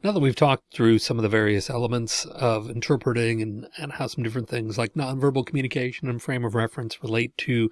Now that we've talked through some of the various elements of interpreting and, and how some different things like nonverbal communication and frame of reference relate to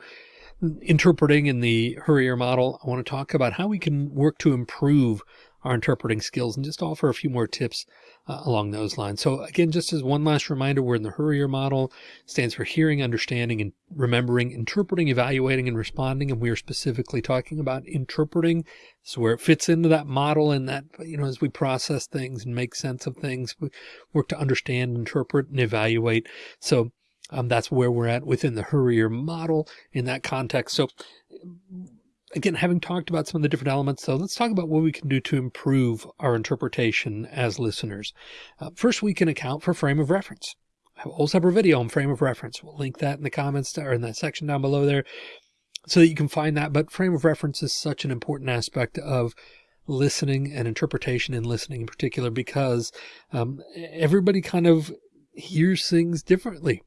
interpreting in the HURIER model, I want to talk about how we can work to improve our interpreting skills and just offer a few more tips uh, along those lines. So again, just as one last reminder, we're in the HURIER model stands for hearing, understanding, and remembering, interpreting, evaluating, and responding. And we are specifically talking about interpreting. So where it fits into that model and that, you know, as we process things and make sense of things, we work to understand, interpret, and evaluate. So um, that's where we're at within the HURIER model in that context. So again, having talked about some of the different elements, so let's talk about what we can do to improve our interpretation as listeners. Uh, first, we can account for frame of reference. I have a whole separate video on frame of reference. We'll link that in the comments or in the section down below there so that you can find that. But frame of reference is such an important aspect of listening and interpretation and listening in particular, because um, everybody kind of hears things differently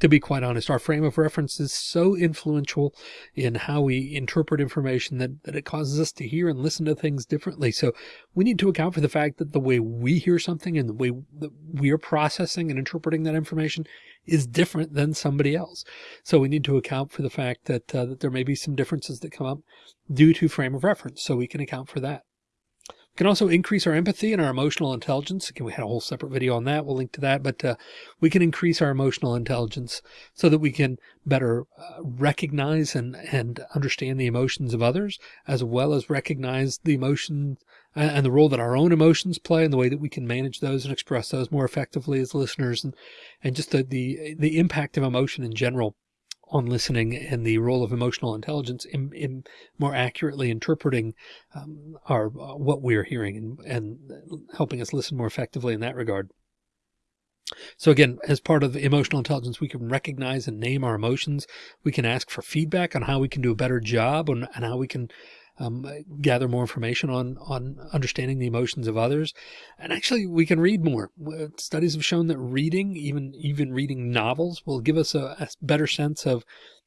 to be quite honest, our frame of reference is so influential in how we interpret information that, that it causes us to hear and listen to things differently. So we need to account for the fact that the way we hear something and the way that we are processing and interpreting that information is different than somebody else. So we need to account for the fact that, uh, that there may be some differences that come up due to frame of reference. So we can account for that can also increase our empathy and our emotional intelligence. Again, we had a whole separate video on that. We'll link to that, but uh, we can increase our emotional intelligence so that we can better uh, recognize and, and understand the emotions of others, as well as recognize the emotions and, and the role that our own emotions play and the way that we can manage those and express those more effectively as listeners and, and just the, the, the impact of emotion in general on listening and the role of emotional intelligence in, in more accurately interpreting um, our uh, what we're hearing and, and helping us listen more effectively in that regard. So again, as part of emotional intelligence, we can recognize and name our emotions. We can ask for feedback on how we can do a better job and, and how we can um, gather more information on, on understanding the emotions of others. And actually we can read more. Studies have shown that reading, even, even reading novels will give us a, a better sense of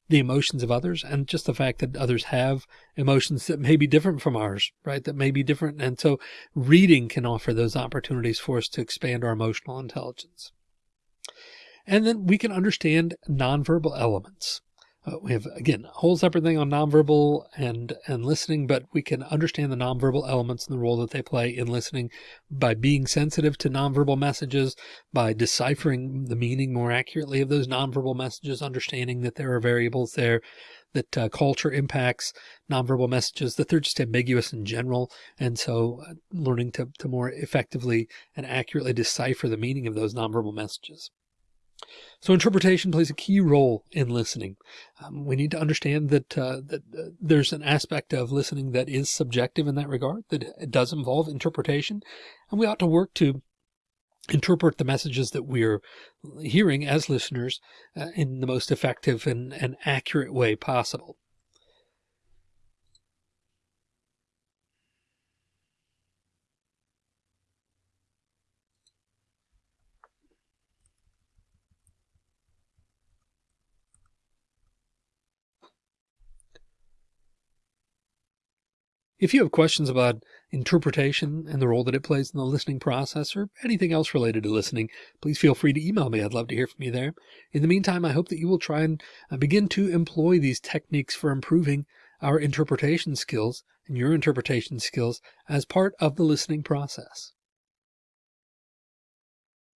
the emotions of others and just the fact that others have emotions that may be different from ours, right? That may be different. And so reading can offer those opportunities for us to expand our emotional intelligence. And then we can understand nonverbal elements. Uh, we have, again, a whole separate thing on nonverbal and, and listening, but we can understand the nonverbal elements and the role that they play in listening by being sensitive to nonverbal messages, by deciphering the meaning more accurately of those nonverbal messages, understanding that there are variables there, that uh, culture impacts nonverbal messages, that they're just ambiguous in general. And so uh, learning to, to more effectively and accurately decipher the meaning of those nonverbal messages. So interpretation plays a key role in listening. Um, we need to understand that, uh, that uh, there's an aspect of listening that is subjective in that regard, that it does involve interpretation. And we ought to work to interpret the messages that we're hearing as listeners uh, in the most effective and, and accurate way possible. If you have questions about interpretation and the role that it plays in the listening process or anything else related to listening, please feel free to email me. I'd love to hear from you there. In the meantime, I hope that you will try and uh, begin to employ these techniques for improving our interpretation skills and your interpretation skills as part of the listening process.